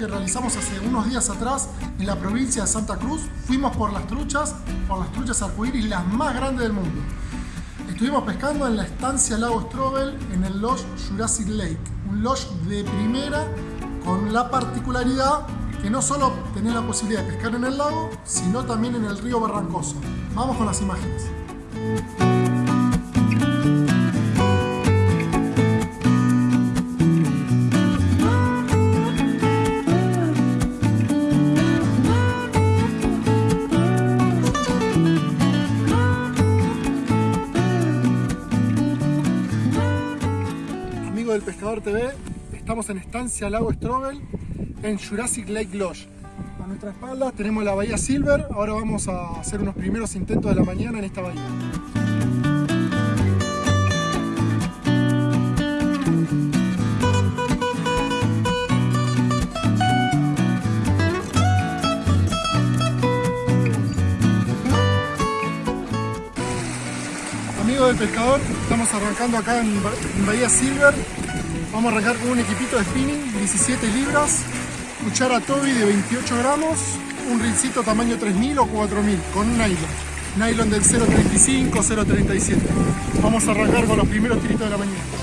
que realizamos hace unos días atrás en la provincia de Santa Cruz. Fuimos por las truchas, por las truchas arcoíris, las más grandes del mundo. Estuvimos pescando en la estancia Lago Strobel en el Lodge Jurassic Lake, un lodge de primera con la particularidad que no solo tenés la posibilidad de pescar en el lago, sino también en el río Barrancoso. Vamos con las imágenes. TV, estamos en Estancia Lago Strobel en Jurassic Lake Lodge. A nuestra espalda tenemos la bahía Silver, ahora vamos a hacer unos primeros intentos de la mañana en esta bahía. Amigos del pescador, estamos arrancando acá en Bahía Silver. Vamos a arrancar con un equipito de spinning, 17 libras, cuchara Toby de 28 gramos, un rincito tamaño 3000 o 4000 con un nylon. Nylon del 0.35, 0.37. Vamos a arrancar con los primeros tiritos de la mañana.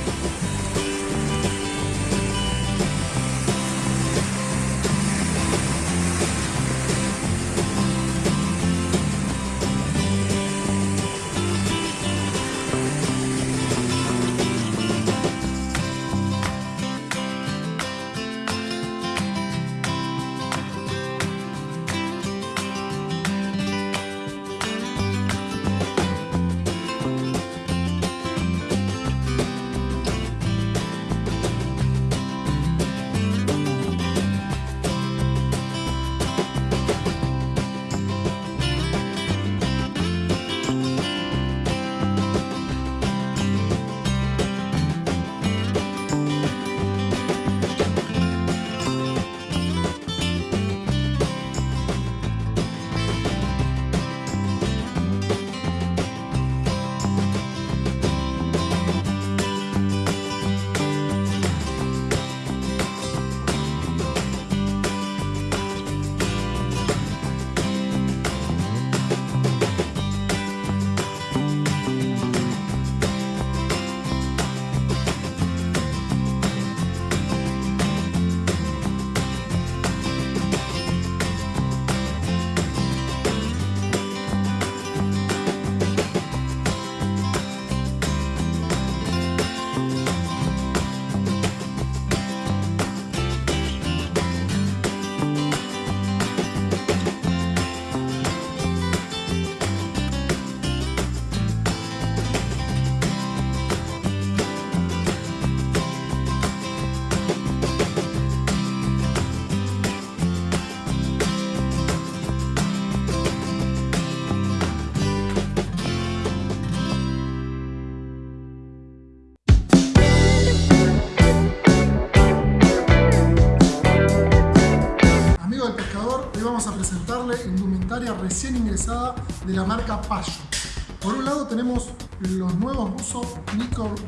Por un lado tenemos los nuevos buzos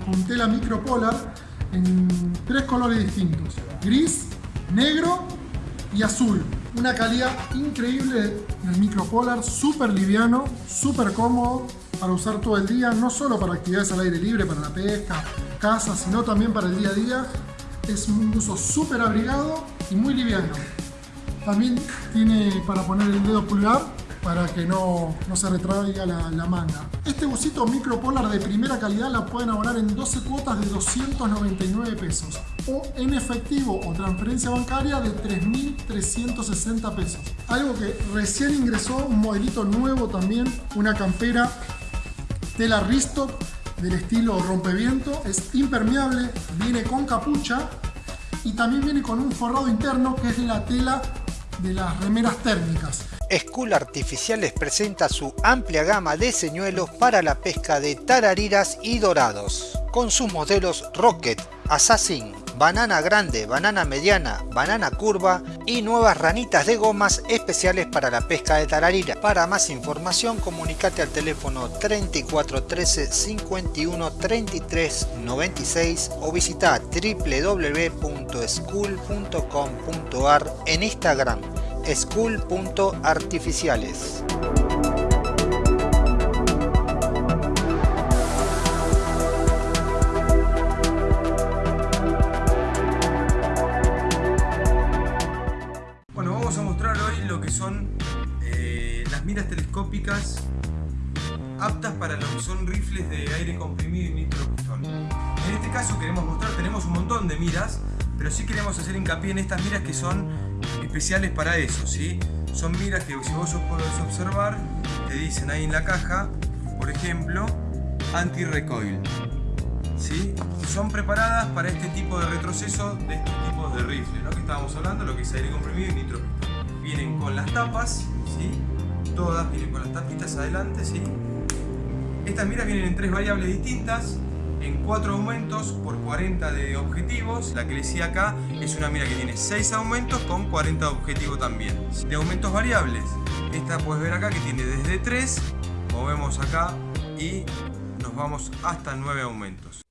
con tela micropolar en tres colores distintos, gris, negro y azul. Una calidad increíble del micropolar, súper liviano, súper cómodo para usar todo el día, no solo para actividades al aire libre, para la pesca, casa, sino también para el día a día. Es un uso súper abrigado y muy liviano. También tiene para poner el dedo pulgar para que no, no se retraiga la, la manga. Este busito micropolar de primera calidad la pueden abonar en 12 cuotas de 299 pesos o en efectivo o transferencia bancaria de 3.360 pesos. Algo que recién ingresó, un modelito nuevo también, una campera tela Risto del estilo rompeviento, es impermeable, viene con capucha y también viene con un forrado interno que es la tela de las remeras térmicas. School Artificiales presenta su amplia gama de señuelos para la pesca de tarariras y dorados, con sus modelos Rocket, Assassin, banana grande, banana mediana, banana curva y nuevas ranitas de gomas especiales para la pesca de tararira. Para más información comunicate al teléfono 34 13 51 33 96 o visita www.school.com.ar en Instagram school.artificiales. Bueno, vamos a mostrar hoy lo que son eh, las miras telescópicas aptas para lo que son rifles de aire comprimido y nitropistón. En este caso queremos mostrar, tenemos un montón de miras, pero sí queremos hacer hincapié en estas miras que son especiales para eso, ¿sí? Son miras que si vos podés observar, te dicen ahí en la caja, por ejemplo, anti-recoil. ¿sí? Son preparadas para este tipo de retroceso de estos tipos de rifles, ¿no? Que estábamos hablando, lo que es aire comprimido y nitropistón. Vienen con las tapas, ¿sí? Todas vienen con las tapitas adelante, ¿sí? Estas miras vienen en tres variables distintas, en 4 aumentos por 40 de objetivos. La que les decía acá es una mira que tiene 6 aumentos con 40 de objetivo también. De aumentos variables, esta puedes ver acá que tiene desde 3, movemos acá y nos vamos hasta 9 aumentos.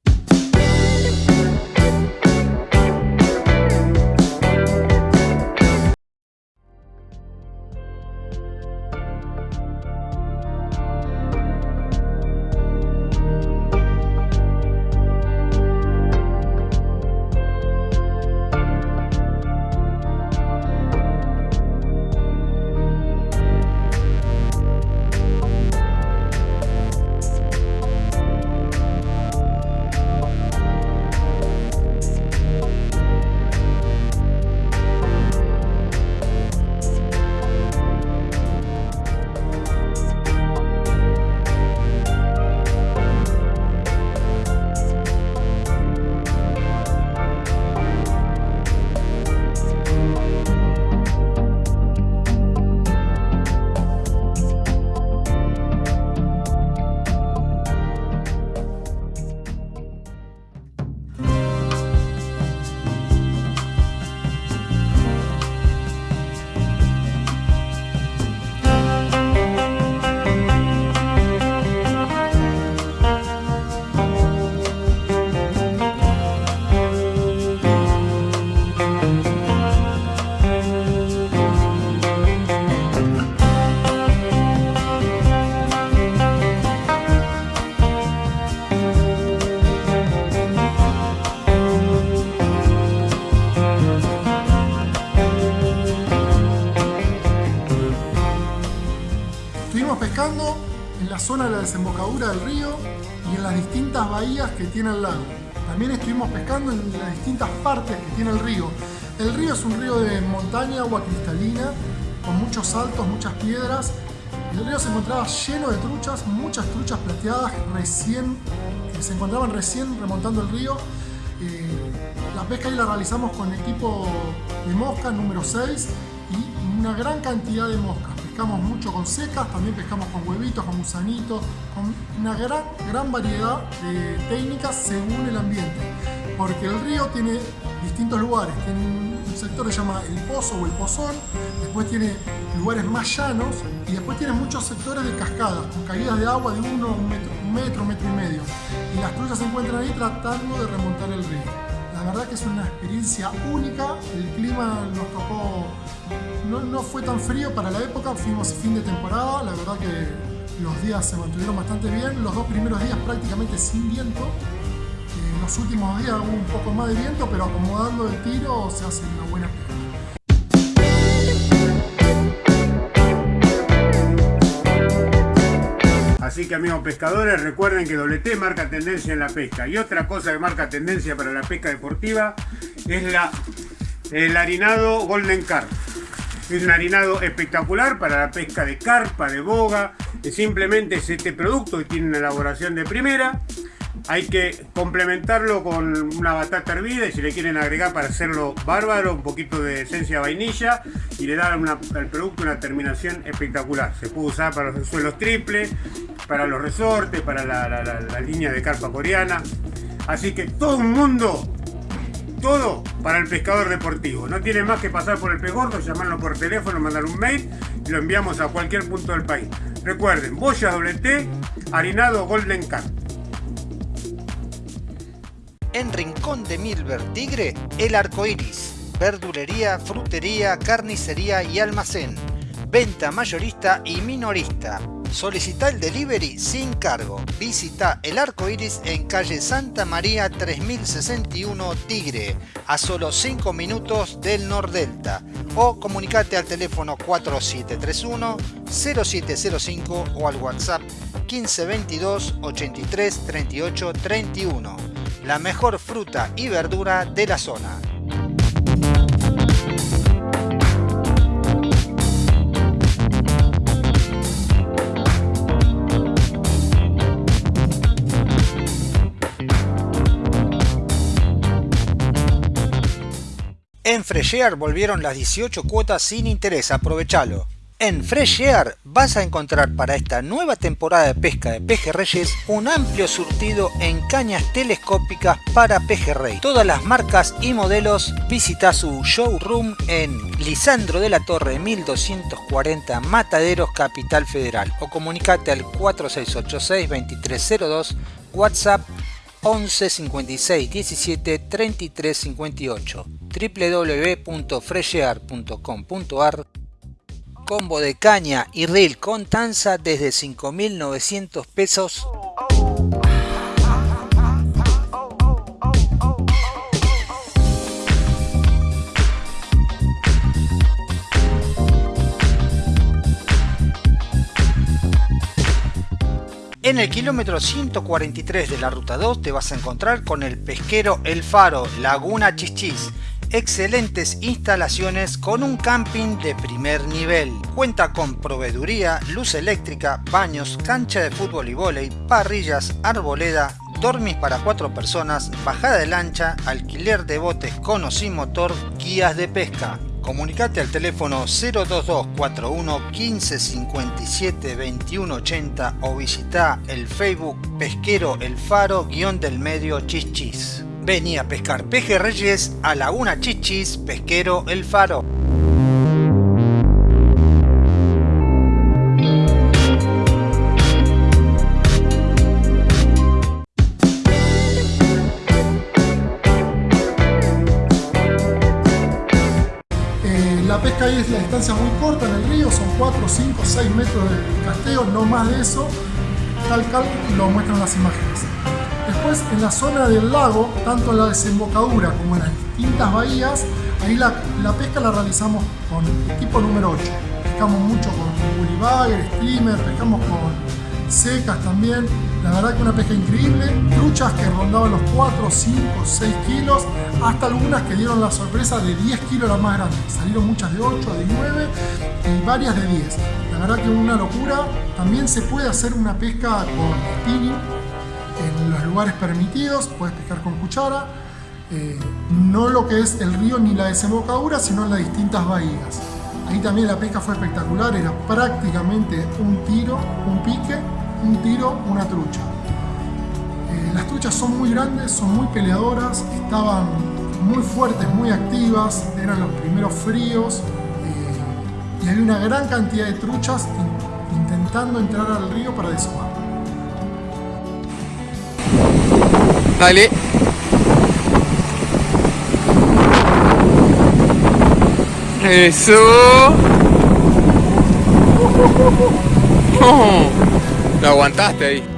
Desembocadura del río y en las distintas bahías que tiene el lago. También estuvimos pescando en las distintas partes que tiene el río. El río es un río de montaña, agua cristalina, con muchos saltos, muchas piedras. El río se encontraba lleno de truchas, muchas truchas plateadas recién, que se encontraban recién remontando el río. Eh, la pesca ahí la realizamos con equipo de mosca número 6 y una gran cantidad de moscas. Pescamos mucho con secas, también pescamos con huevitos, con gusanitos, con una gran, gran variedad de técnicas según el ambiente. Porque el río tiene distintos lugares. Tiene un sector que se llama el pozo o el pozón, después tiene lugares más llanos y después tiene muchos sectores de cascadas, con caídas de agua de uno, un metro, un metro, metro y medio. Y las trullas se encuentran ahí tratando de remontar el río. La verdad que es una experiencia única, el clima nos tocó, no, no fue tan frío para la época, fuimos fin de temporada, la verdad que los días se mantuvieron bastante bien, los dos primeros días prácticamente sin viento, eh, los últimos días hubo un poco más de viento, pero acomodando el tiro se hace una buena pesca. Así que amigos pescadores, recuerden que WT marca tendencia en la pesca. Y otra cosa que marca tendencia para la pesca deportiva es la, el harinado Golden Carp. Es un harinado espectacular para la pesca de carpa, de boga. Simplemente es este producto que tiene una elaboración de primera. Hay que complementarlo con una batata hervida y si le quieren agregar para hacerlo bárbaro, un poquito de esencia vainilla y le da al producto una terminación espectacular. Se puede usar para los suelos triples, para los resortes, para la, línea de carpa coreana. Así que todo el mundo Todo para el pescador deportivo. No tiene más que pasar por el pez gordo, llamarlo por teléfono, mandar un mail y lo enviamos a cualquier punto del país. Recuerden, boya doble T, harinado Golden Cat. En Rincón de Milver Tigre, el arco iris. Verdulería, frutería, carnicería y almacén. Venta mayorista y minorista. Solicita el delivery sin cargo. Visita el arco iris en calle Santa María 3061 Tigre, a solo 5 minutos del Nordelta. O comunicate al teléfono 4731 0705 o al WhatsApp 1522 83 38 31. La mejor fruta y verdura de la zona. En Freshear volvieron las 18 cuotas sin interés, aprovechalo. En Fresh Air vas a encontrar para esta nueva temporada de pesca de pejerreyes un amplio surtido en cañas telescópicas para pejerrey. Todas las marcas y modelos visita su showroom en Lisandro de la Torre 1240 Mataderos Capital Federal o comunicate al 4686 2302 WhatsApp 11 56 17 33 58 www.freshear.com.ar Combo de caña y reel con tanza desde 5.900 pesos En el kilómetro 143 de la ruta 2 te vas a encontrar con el pesquero El Faro, Laguna Chichis. Excelentes instalaciones con un camping de primer nivel. Cuenta con proveeduría, luz eléctrica, baños, cancha de fútbol y vóley, parrillas, arboleda, dormis para cuatro personas, bajada de lancha, alquiler de botes con o sin motor, guías de pesca. Comunicate al teléfono 02241 1557 2180 o visita el Facebook Pesquero El Faro guion del medio Chichis. Vení a pescar pejerreyes a Laguna Chichis Pesquero El Faro. Eh, la pesca ahí es la distancia muy corta en el río, son 4, 5, 6 metros de casteo, no más de eso. Tal cal lo muestran las imágenes. Después en la zona del lago, tanto en la desembocadura como en las distintas bahías, ahí la, pesca la realizamos con equipo número 8. Pescamos mucho con bully streamer, pescamos con secas también. La verdad que una pesca increíble. Truchas que rondaban los 4, 5, 6 kilos, hasta algunas que dieron la sorpresa de 10 kilos las más grandes. Salieron muchas de 8, de 9 y varias de 10. La verdad que una locura. También se puede hacer una pesca con spinning en los lugares permitidos, puedes pescar con cuchara. Eh, no lo que es el río ni la desembocadura, sino en las distintas bahías. Ahí también la pesca fue espectacular, era prácticamente un tiro, un pique, un tiro, una trucha. Eh, las truchas son muy grandes, son muy peleadoras, estaban muy fuertes, muy activas, eran los primeros fríos eh, y había una gran cantidad de truchas in- intentando entrar al río para desomar. Dale. Eso. Oh, lo aguantaste ahí.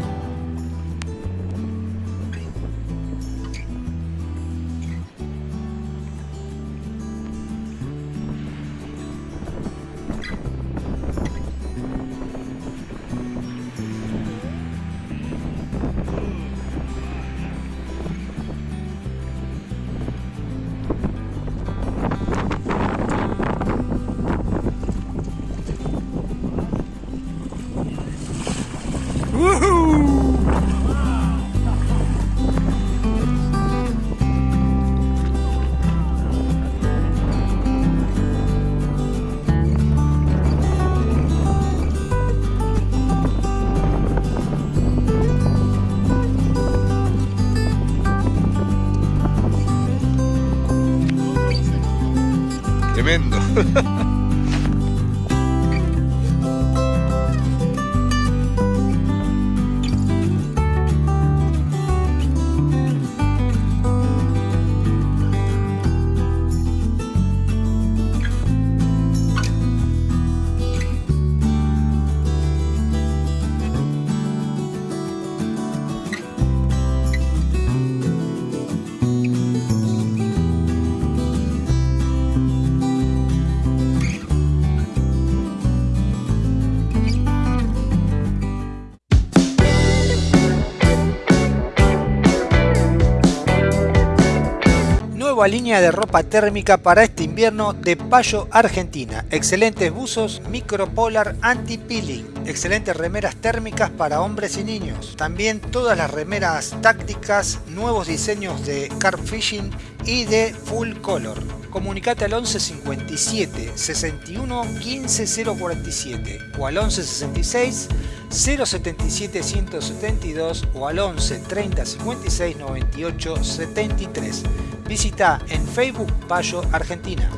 Nueva línea de ropa térmica para este invierno de Payo Argentina. Excelentes buzos micropolar anti-peeling. Excelentes remeras térmicas para hombres y niños. También todas las remeras tácticas, nuevos diseños de carp fishing y de full color. Comunicate al 11 57 61 15 047 o al 11 66 077 172 o al 11 30 56 98 73. Visita en Facebook Payo Argentina.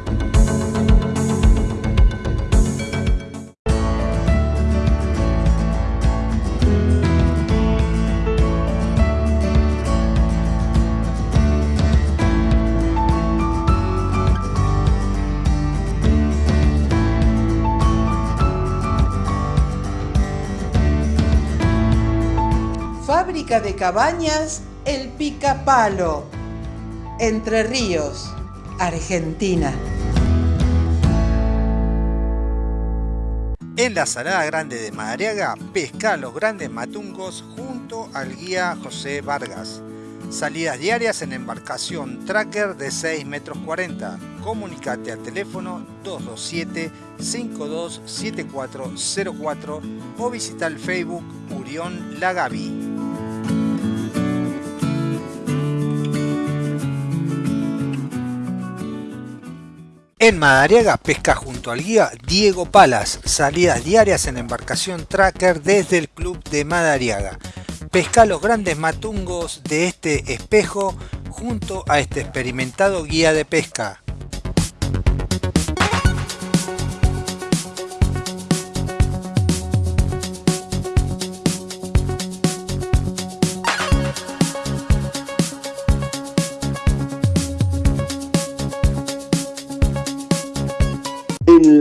De cabañas El Picapalo. Entre Ríos, Argentina. En la Salada Grande de Madariaga, pesca los grandes matungos junto al guía José Vargas. Salidas diarias en embarcación tracker de 6 metros 40. Comunicate al teléfono 227-527404 o visita el Facebook Urión Lagavi. En Madariaga pesca junto al guía Diego Palas, salidas diarias en embarcación tracker desde el club de Madariaga. Pesca los grandes matungos de este espejo junto a este experimentado guía de pesca.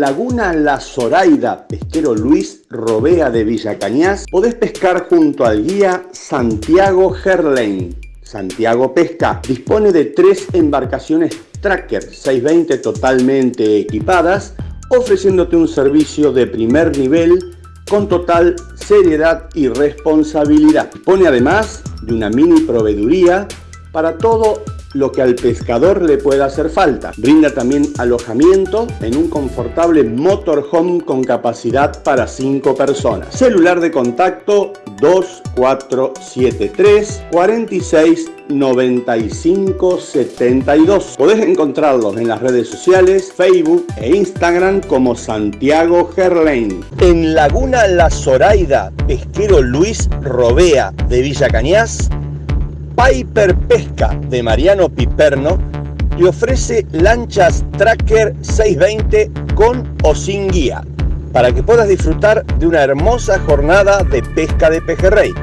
Laguna La Zoraida, pesquero Luis Robea de Villa Cañas, podés pescar junto al guía Santiago Gerlain. Santiago Pesca dispone de tres embarcaciones Tracker 620 totalmente equipadas, ofreciéndote un servicio de primer nivel con total seriedad y responsabilidad. Dispone además de una mini proveeduría para todo lo que al pescador le pueda hacer falta. Brinda también alojamiento en un confortable motorhome con capacidad para 5 personas. Celular de contacto 2473 46 95 72. Podés encontrarlos en las redes sociales, Facebook e Instagram como Santiago Gerlain. En Laguna La Zoraida, pesquero Luis Robea de Villa Cañas, Piper Pesca de Mariano Piperno te ofrece lanchas Tracker 620 con o sin guía para que puedas disfrutar de una hermosa jornada de pesca de pejerrey.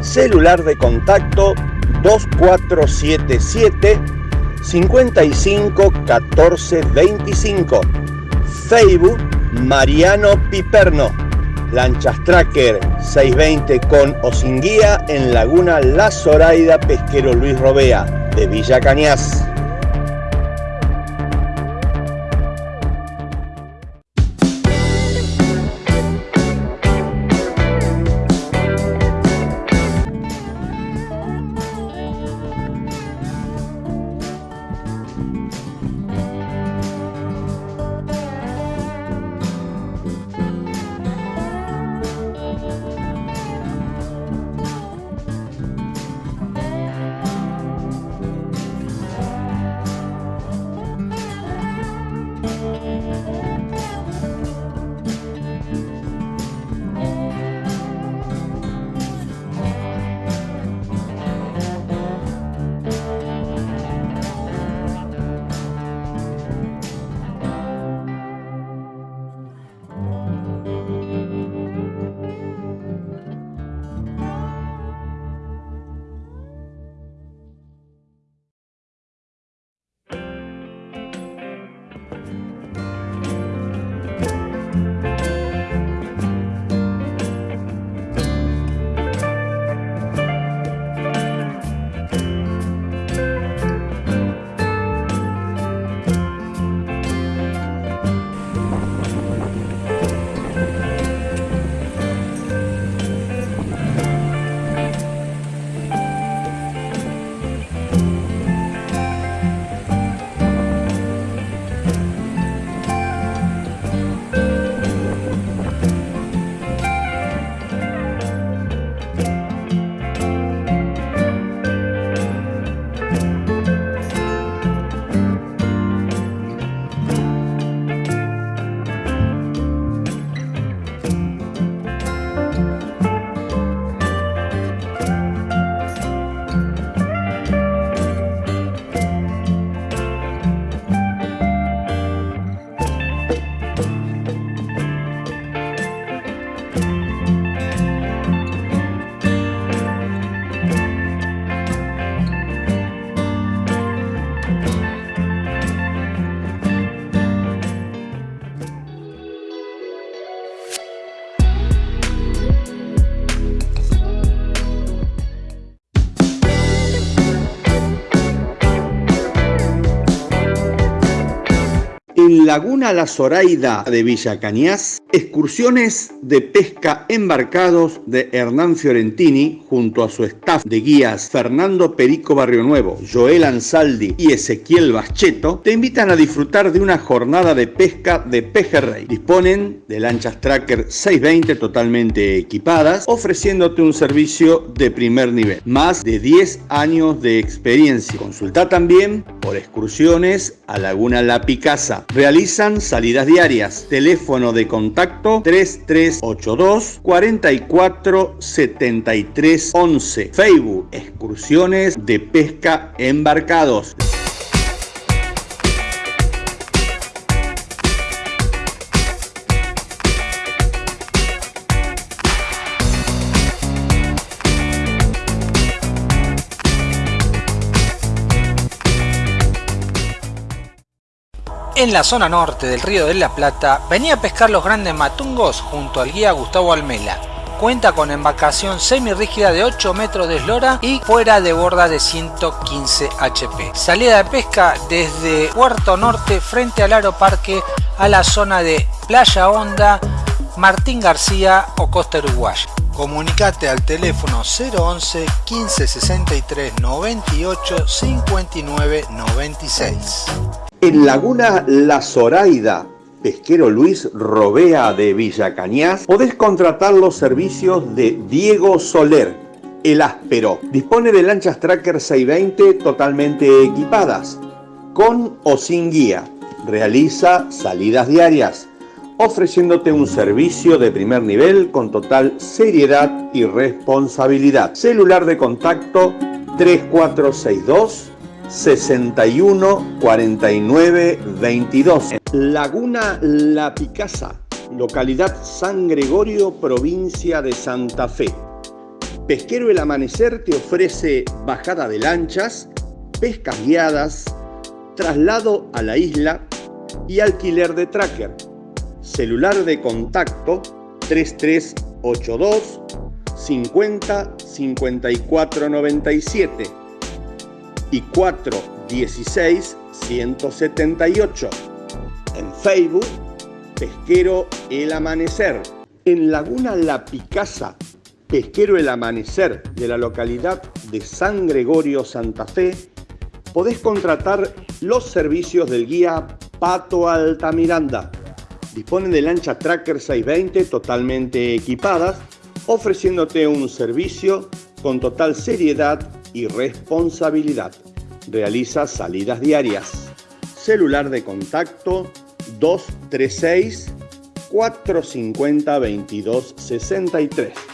Celular de contacto 2477 55 14 25. Facebook Mariano Piperno. Lanchas Tracker 620 con o sin guía en Laguna La Zoraida Pesquero Luis Robea de Villa Cañas. Laguna La Zoraida de Villa Cañas, excursiones de pesca embarcados de Hernán Fiorentini junto a su staff de guías Fernando Perico Barrio Nuevo, Joel Ansaldi y Ezequiel Bascheto te invitan a disfrutar de una jornada de pesca de pejerrey. Disponen de lanchas Tracker 620 totalmente equipadas, ofreciéndote un servicio de primer nivel. Más de 10 años de experiencia. Consulta también por excursiones a Laguna La Picasa. Salidas diarias. Teléfono de contacto 3382 44 73 11. Facebook Excursiones de Pesca Embarcados. En la zona norte del río de la Plata venía a pescar los grandes matungos junto al guía Gustavo Almela. Cuenta con embarcación semirrígida de 8 metros de eslora y fuera de borda de 115 HP. Salida de pesca desde Puerto Norte frente al Aeroparque a la zona de Playa Honda, Martín García o Costa Uruguaya. Comunicate al teléfono 011 15 63 98 59 96. En Laguna La Zoraida, pesquero Luis Robea de Villa Cañas, podés contratar los servicios de Diego Soler, el áspero. Dispone de lanchas Tracker 620 totalmente equipadas, con o sin guía. Realiza salidas diarias, ofreciéndote un servicio de primer nivel con total seriedad y responsabilidad. Celular de contacto 3462 61 49 22. Laguna La Picasa, localidad San Gregorio, provincia de Santa Fe. Pesquero El Amanecer te ofrece bajada de lanchas, pescas guiadas, traslado a la isla y alquiler de tracker. Celular de contacto 3382 50 54 97 y 416 178. En Facebook, Pesquero El Amanecer. En Laguna La Picasa, Pesquero El Amanecer de la localidad de San Gregorio, Santa Fe, podés contratar los servicios del guía Pato Altamiranda. Disponen de lancha Tracker 620 totalmente equipadas, ofreciéndote un servicio con total seriedad y responsabilidad. Realiza salidas diarias. Celular de contacto 236 450 2263.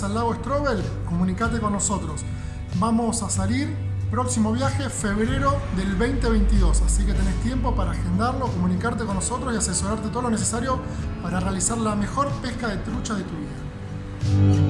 Al lago Strobel? Comunicate con nosotros. Vamos a salir próximo viaje febrero del 2022, así que tenés tiempo para agendarlo, comunicarte con nosotros y asesorarte todo lo necesario para realizar la mejor pesca de trucha de tu vida.